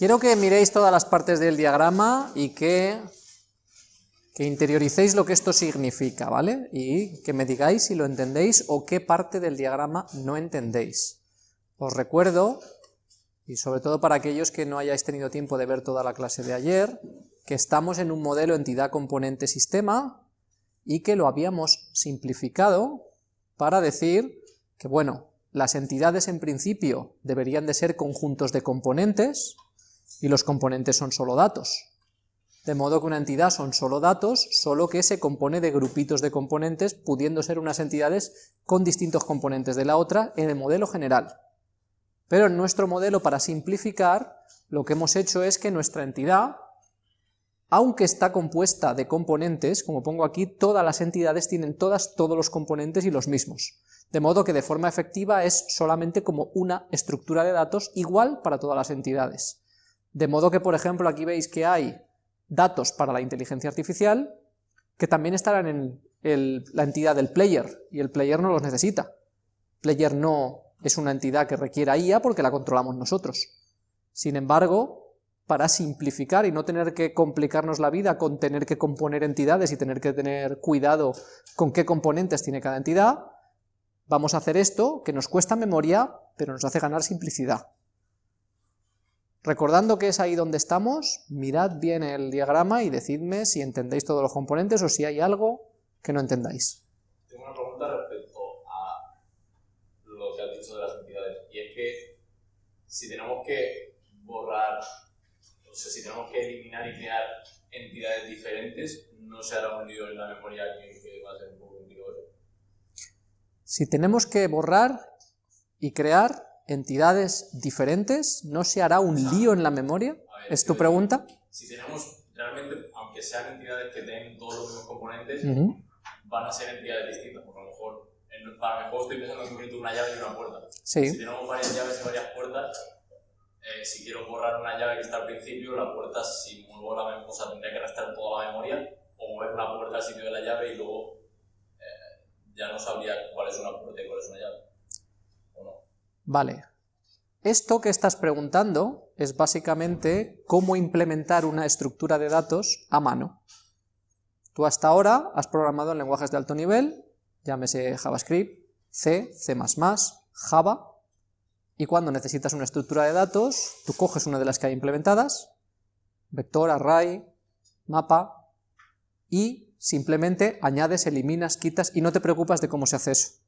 Quiero que miréis todas las partes del diagrama y que, que interioricéis lo que esto significa, ¿vale? Y que me digáis si lo entendéis o qué parte del diagrama no entendéis. Os recuerdo, y sobre todo para aquellos que no hayáis tenido tiempo de ver toda la clase de ayer, que estamos en un modelo entidad-componente-sistema y que lo habíamos simplificado para decir que, bueno, las entidades en principio deberían de ser conjuntos de componentes, y los componentes son solo datos. De modo que una entidad son solo datos, solo que se compone de grupitos de componentes, pudiendo ser unas entidades con distintos componentes de la otra en el modelo general. Pero en nuestro modelo, para simplificar, lo que hemos hecho es que nuestra entidad, aunque está compuesta de componentes, como pongo aquí, todas las entidades tienen todas todos los componentes y los mismos. De modo que de forma efectiva es solamente como una estructura de datos igual para todas las entidades. De modo que, por ejemplo, aquí veis que hay datos para la inteligencia artificial que también estarán en la entidad del player, y el player no los necesita. Player no es una entidad que requiera IA porque la controlamos nosotros. Sin embargo, para simplificar y no tener que complicarnos la vida con tener que componer entidades y tener que tener cuidado con qué componentes tiene cada entidad, vamos a hacer esto, que nos cuesta memoria, pero nos hace ganar simplicidad. Recordando que es ahí donde estamos, mirad bien el diagrama y decidme si entendéis todos los componentes o si hay algo que no entendáis. Tengo una pregunta respecto a lo que has dicho de las entidades, y es que si tenemos que borrar, o sea, si tenemos que eliminar y crear entidades diferentes, ¿no se hará un lío en la memoria que, va a ser un poco complicado? Si tenemos que borrar y crear, entidades diferentes, ¿no se hará un lío en la memoria? ¿Es tu pregunta? Si tenemos realmente, aunque sean entidades que tienen todos los mismos componentes, van a ser entidades distintas, porque a lo mejor, para mi juego estoy pensando en concreto una llave y una puerta. Si tenemos varias llaves y varias puertas, eh, si quiero borrar una llave que está al principio, la puerta, si muevo la memoria, o sea, tendría que restar toda la memoria, o mover una puerta al sitio de la llave y luego eh, ya no sabría cuál es una puerta y cuál es una llave. Vale. Esto que estás preguntando es básicamente cómo implementar una estructura de datos a mano. Tú hasta ahora has programado en lenguajes de alto nivel, llámese JavaScript, C, C++, Java, y cuando necesitas una estructura de datos, tú coges una de las que hay implementadas, vector, array, mapa, y simplemente añades, eliminas, quitas, y no te preocupas de cómo se hace eso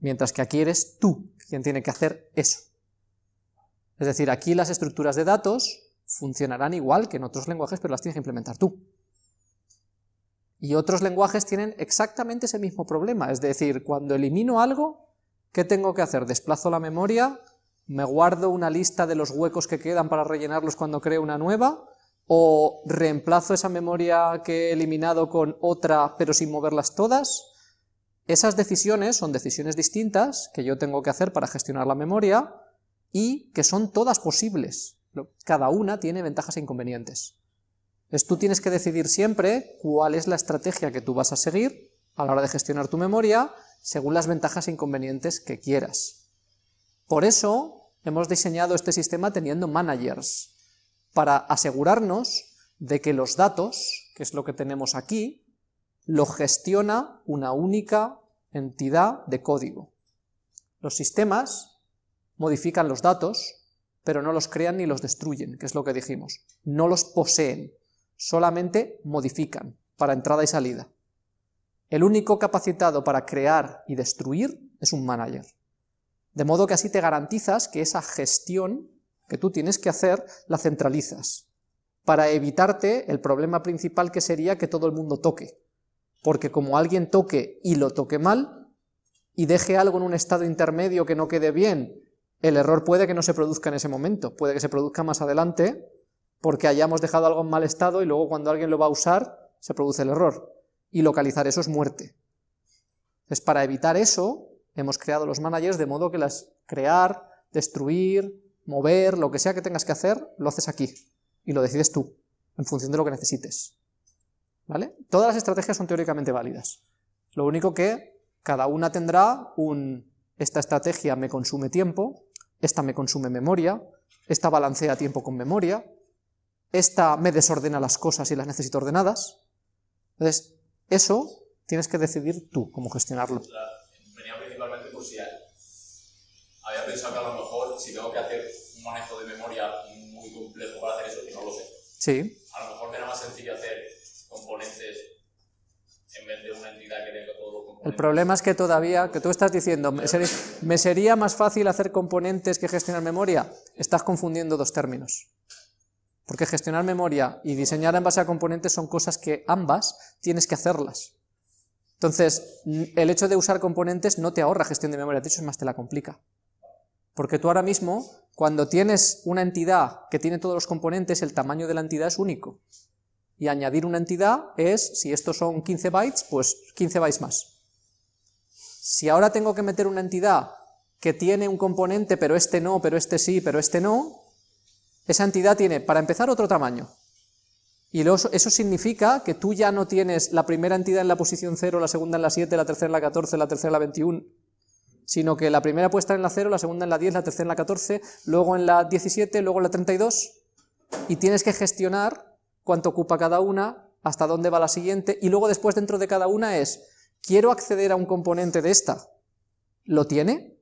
mientras que aquí eres tú quien tiene que hacer eso. Es decir, aquí las estructuras de datos funcionarán igual que en otros lenguajes, pero las tienes que implementar tú. Y otros lenguajes tienen exactamente ese mismo problema, es decir, cuando elimino algo, ¿qué tengo que hacer? Desplazo la memoria, me guardo una lista de los huecos que quedan para rellenarlos cuando creo una nueva, o reemplazo esa memoria que he eliminado con otra pero sin moverlas todas, esas decisiones son decisiones distintas que yo tengo que hacer para gestionar la memoria y que son todas posibles. Cada una tiene ventajas e inconvenientes. Entonces tú tienes que decidir siempre cuál es la estrategia que tú vas a seguir a la hora de gestionar tu memoria según las ventajas e inconvenientes que quieras. Por eso hemos diseñado este sistema teniendo managers, para asegurarnos de que los datos, que es lo que tenemos aquí, lo gestiona una única entidad de código. Los sistemas modifican los datos, pero no los crean ni los destruyen, que es lo que dijimos. No los poseen, solamente modifican para entrada y salida. El único capacitado para crear y destruir es un manager. De modo que así te garantizas que esa gestión que tú tienes que hacer la centralizas, para evitarte el problema principal que sería que todo el mundo toque porque como alguien toque y lo toque mal, y deje algo en un estado intermedio que no quede bien, el error puede que no se produzca en ese momento, puede que se produzca más adelante, porque hayamos dejado algo en mal estado y luego cuando alguien lo va a usar, se produce el error. Y localizar eso es muerte. Entonces, para evitar eso, hemos creado los managers de modo que las crear, destruir, mover, lo que sea que tengas que hacer, lo haces aquí. Y lo decides tú, en función de lo que necesites. Todas las estrategias son teóricamente válidas. Lo único que cada una tendrá un, esta estrategia me consume tiempo, esta me consume memoria, esta balancea tiempo con memoria, esta me desordena las cosas y las necesito ordenadas. Entonces, eso tienes que decidir tú cómo gestionarlo. venía principalmente por si había pensado que a lo mejor si tengo que hacer un manejo de memoria muy complejo para hacer eso, que no lo sé. Sí. A lo mejor me era más sencillo hacer componentes en vez de una entidad que tenga todos los componentes. El problema es que todavía, que tú estás diciendo, ¿me sería más fácil hacer componentes que gestionar memoria? Estás confundiendo dos términos. Porque gestionar memoria y diseñar en base a componentes son cosas que ambas tienes que hacerlas. Entonces, el hecho de usar componentes no te ahorra gestión de memoria, de hecho es más te la complica. Porque tú ahora mismo, cuando tienes una entidad que tiene todos los componentes, el tamaño de la entidad es único. Y añadir una entidad es, si estos son 15 bytes, pues 15 bytes más. Si ahora tengo que meter una entidad que tiene un componente, pero este no, pero este sí, pero este no, esa entidad tiene, para empezar, otro tamaño. Y eso significa que tú ya no tienes la primera entidad en la posición 0, la segunda en la 7, la tercera en la 14, la tercera en la 21, sino que la primera puede estar en la 0, la segunda en la 10, la tercera en la 14, luego en la 17, luego en la 32, y tienes que gestionar cuánto ocupa cada una, hasta dónde va la siguiente, y luego después dentro de cada una es, quiero acceder a un componente de esta, ¿lo tiene?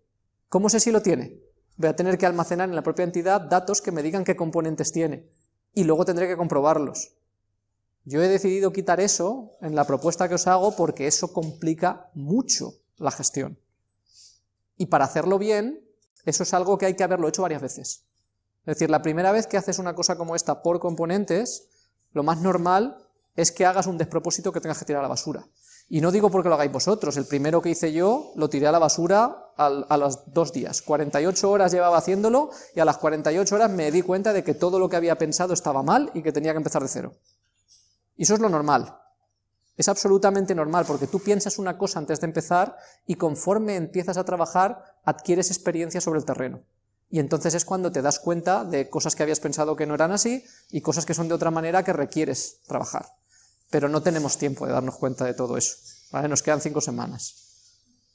¿Cómo sé si lo tiene? voy a tener que almacenar en la propia entidad datos que me digan qué componentes tiene, y luego tendré que comprobarlos. Yo he decidido quitar eso en la propuesta que os hago porque eso complica mucho la gestión. Y para hacerlo bien, eso es algo que hay que haberlo hecho varias veces. Es decir, la primera vez que haces una cosa como esta por componentes, lo más normal es que hagas un despropósito que tengas que tirar a la basura. Y no digo porque lo hagáis vosotros, el primero que hice yo lo tiré a la basura a los dos días. 48 horas llevaba haciéndolo y a las 48 horas me di cuenta de que todo lo que había pensado estaba mal y que tenía que empezar de cero. Y eso es lo normal. Es absolutamente normal porque tú piensas una cosa antes de empezar y conforme empiezas a trabajar adquieres experiencia sobre el terreno. Y entonces es cuando te das cuenta de cosas que habías pensado que no eran así y cosas que son de otra manera que requieres trabajar pero no tenemos tiempo de darnos cuenta de todo eso, nos quedan cinco semanas.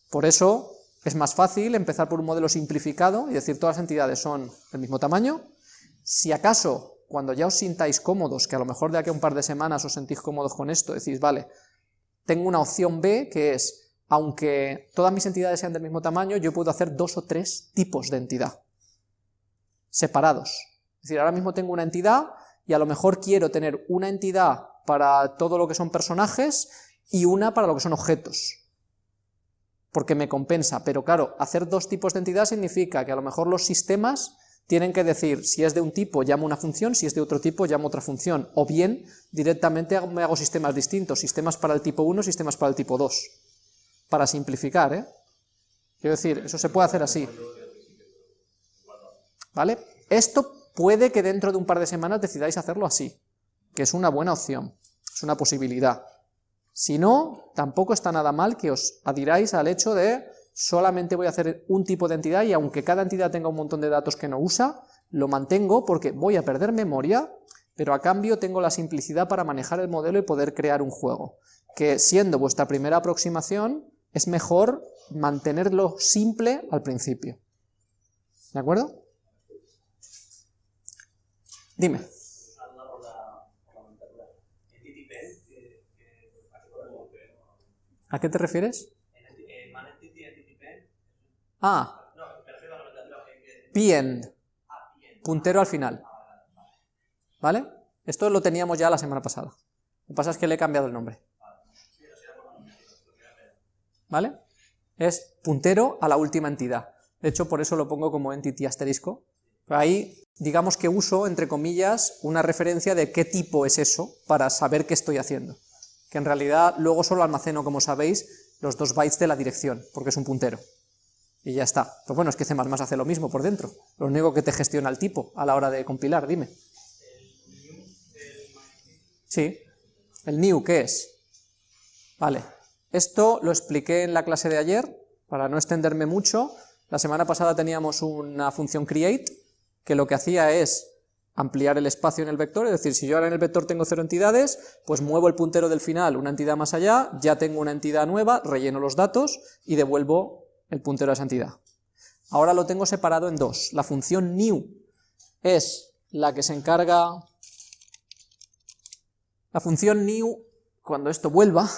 Por eso es más fácil empezar por un modelo simplificado y decir todas las entidades son del mismo tamaño, si acaso cuando ya os sintáis cómodos, que a lo mejor de aquí a un par de semanas os sentís cómodos con esto, decís, vale, tengo una opción B que es, aunque todas mis entidades sean del mismo tamaño, yo puedo hacer dos o tres tipos de entidad, separados. Es decir, ahora mismo tengo una entidad y a lo mejor quiero tener una entidad para todo lo que son personajes y una para lo que son objetos, porque me compensa, pero claro, hacer dos tipos de entidad significa que a lo mejor los sistemas tienen que decir, si es de un tipo llamo una función, si es de otro tipo llamo otra función, o bien directamente me hago sistemas distintos, sistemas para el tipo 1, sistemas para el tipo 2, para simplificar, ¿eh? Quiero decir, eso se puede hacer así. ¿Vale? Esto puede que dentro de un par de semanas decidáis hacerlo así, que es una buena opción, es una posibilidad. Si no, tampoco está nada mal que os adiráis al hecho de solamente voy a hacer un tipo de entidad y aunque cada entidad tenga un montón de datos que no usa, lo mantengo porque voy a perder memoria, pero a cambio tengo la simplicidad para manejar el modelo y poder crear un juego. Que siendo vuestra primera aproximación, es mejor mantenerlo simple al principio. ¿De acuerdo? Dime. ¿A qué te refieres? Ah. P-end. Puntero al final. ¿Vale? Esto lo teníamos ya la semana pasada. Lo que pasa es que le he cambiado el nombre. ¿Vale? Es puntero a la última entidad. De hecho, por eso lo pongo como entity asterisco. Ahí, digamos que uso, entre comillas, una referencia de qué tipo es eso, para saber qué estoy haciendo que en realidad luego solo almaceno, como sabéis, los dos bytes de la dirección, porque es un puntero. Y ya está. Pues bueno, es que C++ hace lo mismo por dentro. Lo único que te gestiona el tipo a la hora de compilar, dime. Sí. ¿El new qué es? Vale. Esto lo expliqué en la clase de ayer, para no extenderme mucho. La semana pasada teníamos una función create, que lo que hacía es ampliar el espacio en el vector, es decir, si yo ahora en el vector tengo cero entidades, pues muevo el puntero del final una entidad más allá, ya tengo una entidad nueva, relleno los datos y devuelvo el puntero a esa entidad. Ahora lo tengo separado en dos. La función new es la que se encarga, la función new, cuando esto vuelva,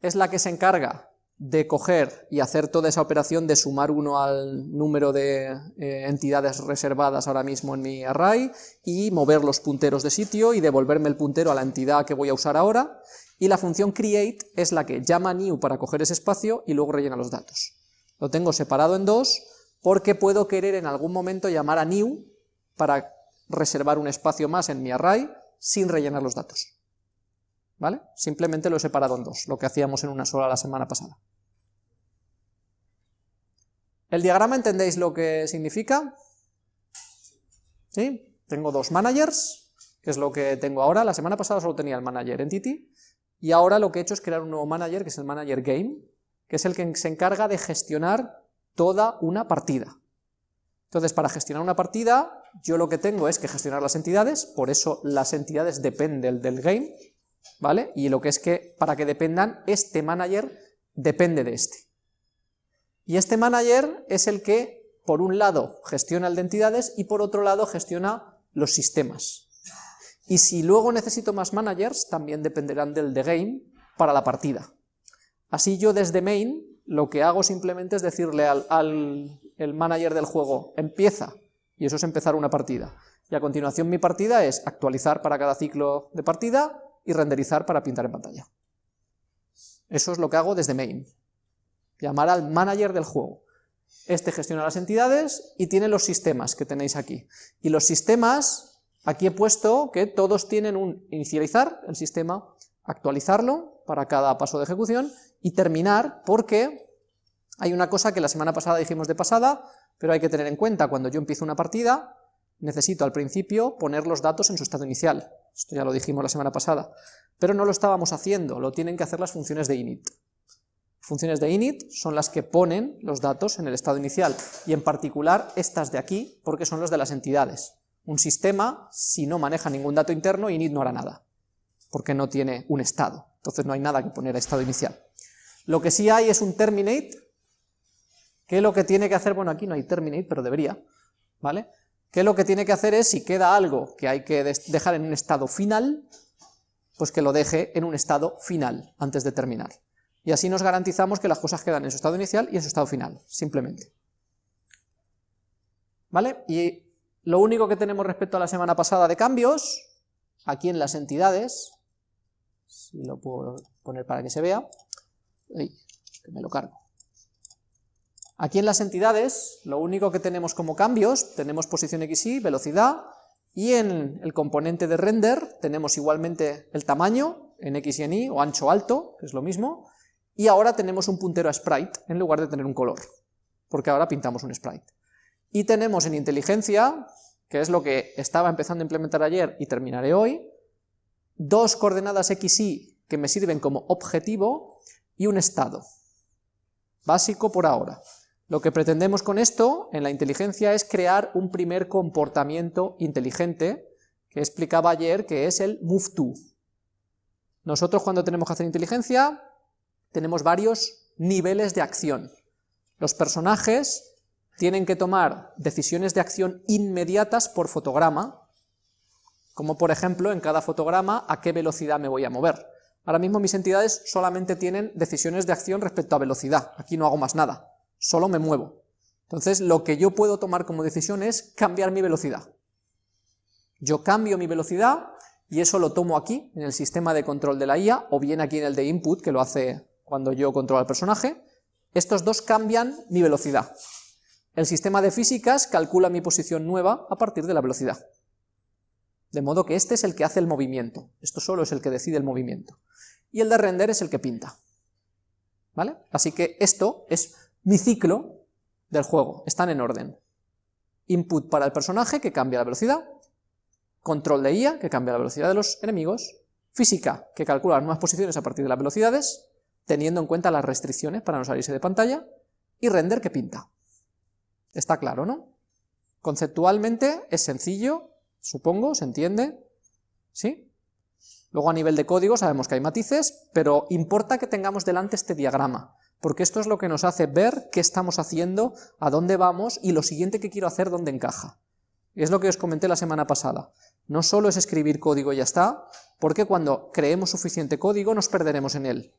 es la que se encarga de coger y hacer toda esa operación de sumar uno al número de eh, entidades reservadas ahora mismo en mi array y mover los punteros de sitio y devolverme el puntero a la entidad que voy a usar ahora, y la función create es la que llama new para coger ese espacio y luego rellena los datos. Lo tengo separado en dos porque puedo querer en algún momento llamar a new para reservar un espacio más en mi array sin rellenar los datos. ¿Vale? Simplemente lo he separado en dos, lo que hacíamos en una sola la semana pasada. ¿El diagrama entendéis lo que significa? ¿Sí? Tengo dos managers, que es lo que tengo ahora. La semana pasada solo tenía el manager entity, y ahora lo que he hecho es crear un nuevo manager, que es el manager game, que es el que se encarga de gestionar toda una partida. Entonces, para gestionar una partida, yo lo que tengo es que gestionar las entidades, por eso las entidades dependen del game, ¿vale? Y lo que es que, para que dependan, este manager depende de este. Y este manager es el que, por un lado, gestiona el de entidades y por otro lado gestiona los sistemas. Y si luego necesito más managers, también dependerán del de game para la partida. Así yo desde main lo que hago simplemente es decirle al, al el manager del juego, empieza, y eso es empezar una partida. Y a continuación mi partida es actualizar para cada ciclo de partida, y renderizar para pintar en pantalla. Eso es lo que hago desde main. Llamar al manager del juego. Este gestiona las entidades y tiene los sistemas que tenéis aquí. Y los sistemas, aquí he puesto que todos tienen un inicializar el sistema, actualizarlo para cada paso de ejecución y terminar porque hay una cosa que la semana pasada dijimos de pasada, pero hay que tener en cuenta cuando yo empiezo una partida, necesito al principio poner los datos en su estado inicial. Esto ya lo dijimos la semana pasada. Pero no lo estábamos haciendo, lo tienen que hacer las funciones de init. Funciones de init son las que ponen los datos en el estado inicial, y en particular estas de aquí, porque son los de las entidades. Un sistema, si no maneja ningún dato interno, init no hará nada, porque no tiene un estado, entonces no hay nada que poner a estado inicial. Lo que sí hay es un terminate, que lo que tiene que hacer, bueno aquí no hay terminate, pero debería, ¿vale? Que lo que tiene que hacer es, si queda algo que hay que dejar en un estado final, pues que lo deje en un estado final, antes de terminar. Y así nos garantizamos que las cosas quedan en su estado inicial y en su estado final, simplemente. ¿Vale? Y lo único que tenemos respecto a la semana pasada de cambios, aquí en las entidades, si lo puedo poner para que se vea, que me lo cargo. Aquí en las entidades, lo único que tenemos como cambios, tenemos posición XY, velocidad, y en el componente de render tenemos igualmente el tamaño, en X y en Y, o ancho alto, que es lo mismo, y ahora tenemos un puntero a sprite, en lugar de tener un color, porque ahora pintamos un sprite. Y tenemos en inteligencia, que es lo que estaba empezando a implementar ayer y terminaré hoy, dos coordenadas X, Y que me sirven como objetivo, y un estado. Básico por ahora. Lo que pretendemos con esto, en la inteligencia, es crear un primer comportamiento inteligente, que explicaba ayer, que es el move to. Nosotros cuando tenemos que hacer inteligencia, tenemos varios niveles de acción. Los personajes tienen que tomar decisiones de acción inmediatas por fotograma, como por ejemplo en cada fotograma a qué velocidad me voy a mover. Ahora mismo mis entidades solamente tienen decisiones de acción respecto a velocidad, aquí no hago más nada solo me muevo. Entonces lo que yo puedo tomar como decisión es cambiar mi velocidad. Yo cambio mi velocidad y eso lo tomo aquí, en el sistema de control de la IA, o bien aquí en el de input, que lo hace cuando yo controlo al personaje. Estos dos cambian mi velocidad. El sistema de físicas calcula mi posición nueva a partir de la velocidad. De modo que este es el que hace el movimiento, esto solo es el que decide el movimiento. Y el de render es el que pinta. ¿Vale? Así que esto es mi ciclo del juego, están en orden. Input para el personaje, que cambia la velocidad, control de IA, que cambia la velocidad de los enemigos, física, que calcula las nuevas posiciones a partir de las velocidades, teniendo en cuenta las restricciones para no salirse de pantalla, y render, que pinta. Está claro, ¿no? Conceptualmente es sencillo, supongo, se entiende, ¿sí? Luego a nivel de código sabemos que hay matices, pero importa que tengamos delante este diagrama, porque esto es lo que nos hace ver qué estamos haciendo, a dónde vamos y lo siguiente que quiero hacer dónde encaja. Es lo que os comenté la semana pasada. No solo es escribir código y ya está, porque cuando creemos suficiente código nos perderemos en él.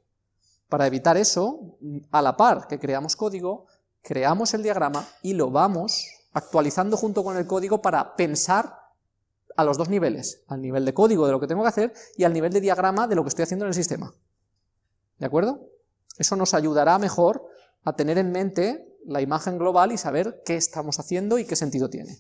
Para evitar eso, a la par que creamos código, creamos el diagrama y lo vamos actualizando junto con el código para pensar a los dos niveles, al nivel de código de lo que tengo que hacer y al nivel de diagrama de lo que estoy haciendo en el sistema. ¿De acuerdo? Eso nos ayudará mejor a tener en mente la imagen global y saber qué estamos haciendo y qué sentido tiene.